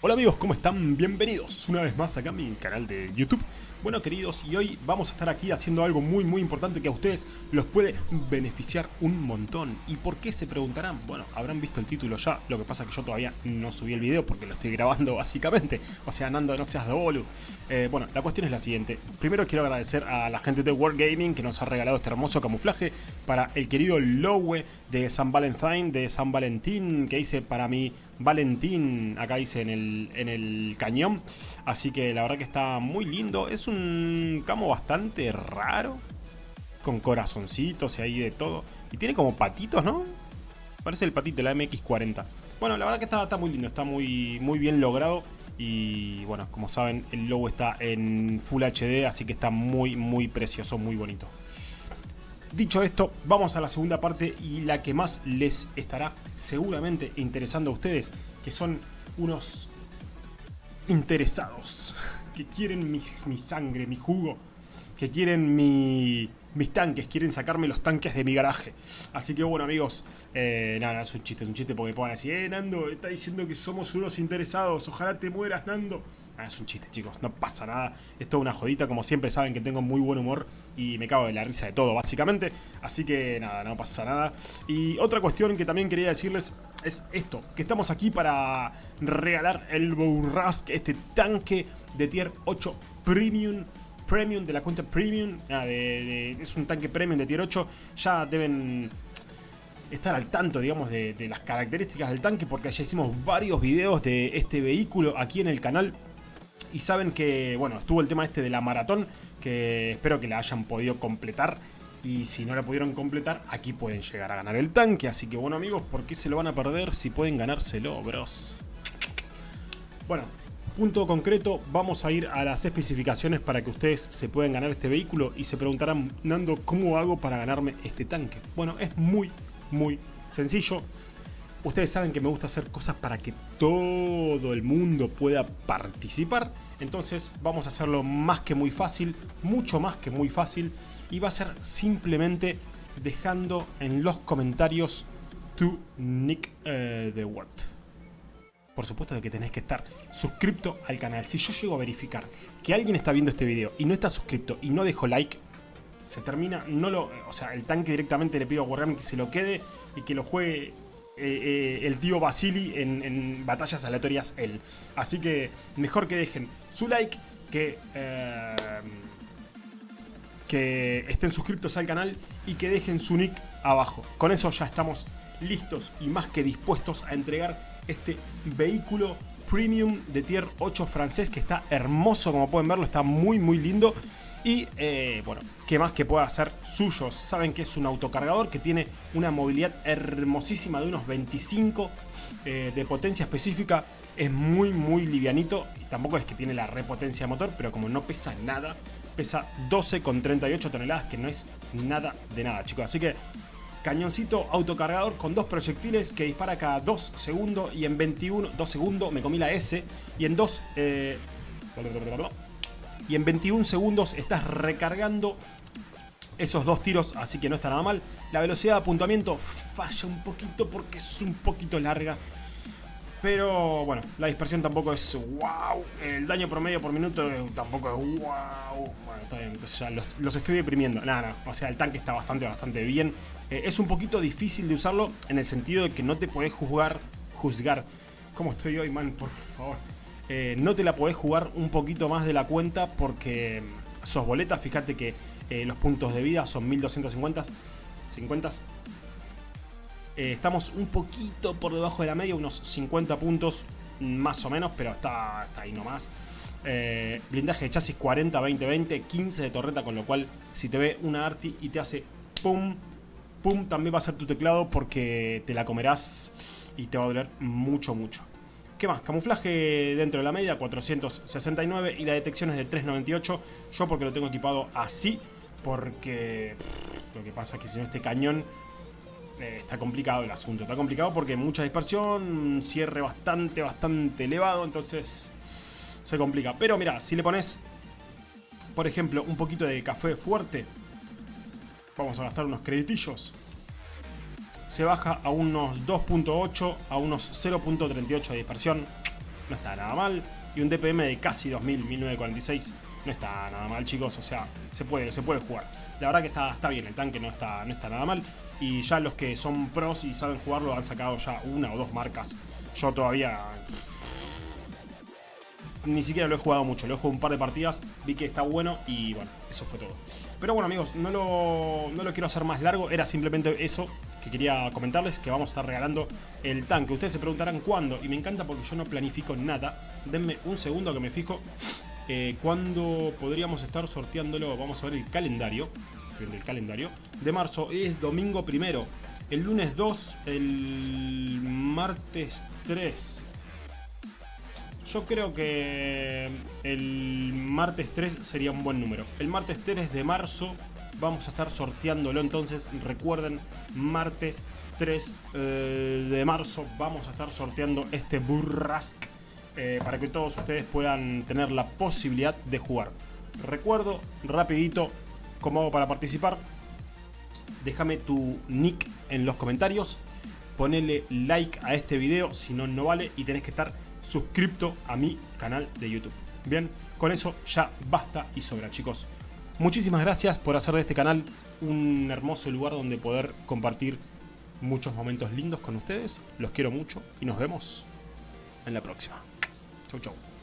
Hola amigos, ¿cómo están? Bienvenidos una vez más acá a mi canal de YouTube. Bueno queridos, y hoy vamos a estar aquí haciendo algo muy muy importante que a ustedes los puede beneficiar un montón. ¿Y por qué se preguntarán? Bueno, habrán visto el título ya, lo que pasa es que yo todavía no subí el video porque lo estoy grabando básicamente. O sea, Nando, no seas de bolu. Eh, bueno, la cuestión es la siguiente. Primero quiero agradecer a la gente de World Gaming que nos ha regalado este hermoso camuflaje para el querido Lowe de San Valentín, de San Valentín, que hice para mi Valentín, acá dice en el, en el cañón. Así que la verdad que está muy lindo. Es un camo bastante raro. Con corazoncitos y ahí de todo. Y tiene como patitos, ¿no? Parece el patito la MX-40. Bueno, la verdad que está, está muy lindo. Está muy, muy bien logrado. Y bueno, como saben, el logo está en Full HD. Así que está muy, muy precioso, muy bonito. Dicho esto, vamos a la segunda parte y la que más les estará seguramente interesando a ustedes, que son unos interesados, que quieren mi, mi sangre, mi jugo, que quieren mi, mis tanques, quieren sacarme los tanques de mi garaje. Así que bueno amigos, eh, nada, es un chiste, es un chiste porque puedan decir, eh Nando, está diciendo que somos unos interesados, ojalá te mueras Nando. Ah, es un chiste chicos, no pasa nada, es toda una jodita, como siempre saben que tengo muy buen humor y me cago de la risa de todo básicamente. Así que nada, no pasa nada. Y otra cuestión que también quería decirles es esto, que estamos aquí para regalar el Bourrasque, este tanque de tier 8 Premium Premium, de la cuenta Premium, ah, es un tanque Premium de tier 8, ya deben estar al tanto, digamos, de, las características del tanque, porque ya hicimos varios videos de este vehículo aquí en el canal. Y saben que, bueno, estuvo el tema este de la maratón, que espero que la hayan podido completar. Y si no la pudieron completar, aquí pueden llegar a ganar el tanque. Así que bueno amigos, ¿por qué se lo van a perder si pueden ganárselo, bros? Bueno, punto concreto, vamos a ir a las especificaciones para que ustedes se puedan ganar este vehículo y se preguntarán, Nando, ¿cómo hago para ganarme este tanque? Bueno, es muy, muy sencillo. Ustedes saben que me gusta hacer cosas para que todo el mundo pueda participar. Entonces vamos a hacerlo más que muy fácil, mucho más que muy fácil. Y va a ser simplemente dejando en los comentarios tu nick eh, de Word por supuesto de que tenés que estar suscripto al canal. Si yo llego a verificar que alguien está viendo este video y no está suscripto y no dejó like, se termina, no lo, o sea, el tanque directamente le pido a Wargaming que se lo quede y que lo juegue eh, eh, el tío Basili en, batallas aleatorias él. Así que mejor que dejen su like, que, eh, que estén suscriptos al canal y que dejen su nick abajo. Con eso ya estamos listos y más que dispuestos a entregar este vehículo premium de tier 8 francés que está hermoso como pueden verlo, está muy muy lindo. Y eh, bueno, ¿qué más que pueda hacer suyo? Saben que es un autocargador que tiene una movilidad hermosísima de unos 25 eh, de potencia específica, es muy muy livianito. Y tampoco es que tiene la repotencia de motor, pero como no pesa nada, pesa 12,38 toneladas que no es nada de nada chicos, así que cañoncito autocargador con dos proyectiles que dispara cada 2 segundos y en 21, 2 segundos, me comí la S, y en 2, eh, y en 21 segundos estás recargando esos dos tiros, así que no está nada mal. La velocidad de apuntamiento falla un poquito porque es un poquito larga. Pero bueno, la dispersión tampoco es wow. El daño promedio por minuto tampoco es wow. Bueno, está bien, ya los, los, estoy deprimiendo. Nada, no. O sea, el tanque está bastante, bastante bien. Eh, es un poquito difícil de usarlo en el sentido de que no te podés juzgar, juzgar. ¿Cómo estoy hoy, man? Por favor. Eh, no te la podés jugar un poquito más de la cuenta porque sos boletas. Fíjate que eh, los puntos de vida son 1250. 50. Eh, estamos un poquito por debajo de la media, unos 50 puntos más o menos, pero está, está ahí nomás. Blindaje de chasis 40, 20, 20, 15 de torreta, con lo cual si te ve una Arti y te hace pum, pum, también va a ser tu teclado porque te la comerás y te va a doler mucho, mucho. ¿Qué más? Camuflaje dentro de la media, 469 y la detección es de 398. Yo porque lo tengo equipado así, porque lo que pasa es que si no este cañón eh, está complicado el asunto. Está complicado porque mucha dispersión, cierre bastante, bastante elevado, entonces se complica. Pero mira, si le pones, por ejemplo, un poquito de café fuerte, vamos a gastar unos creditillos, se baja a unos 2.8, a unos 0.38 de dispersión. no está nada mal. Y un DPM de casi 2000, 1946, no está nada mal, chicos. O sea, se puede, se puede jugar. La verdad que está, está bien, el tanque no está, no está nada mal. Y ya los que son pros y saben jugarlo han sacado ya una o dos marcas. Yo todavía ni siquiera lo he jugado mucho, lo he jugado un par de partidas, vi que está bueno y bueno, eso fue todo. Pero bueno amigos, no lo, no lo quiero hacer más largo, era simplemente eso que quería comentarles, que vamos a estar regalando el tanque. Ustedes se preguntarán cuándo, y me encanta porque yo no planifico nada. Denme un segundo que me fijo eh, cuándo podríamos estar sorteándolo. Vamos a ver el calendario, el calendario de marzo, es domingo primero. El lunes 2, el martes 3, yo creo que el martes 3 sería un buen número. El martes 3 de marzo vamos a estar sorteándolo entonces. Recuerden, martes 3 eh, de marzo vamos a estar sorteando este Burrask eh, para que todos ustedes puedan tener la posibilidad de jugar. Recuerdo, rapidito, cómo hago para participar. Déjame tu nick en los comentarios. Ponele like a este video, si no, no vale. Y tenés que estar suscripto a mi canal de YouTube. Bien, con eso ya basta y sobra, chicos. Muchísimas gracias por hacer de este canal un hermoso lugar donde poder compartir muchos momentos lindos con ustedes. Los quiero mucho y nos vemos en la próxima. Chau, chau.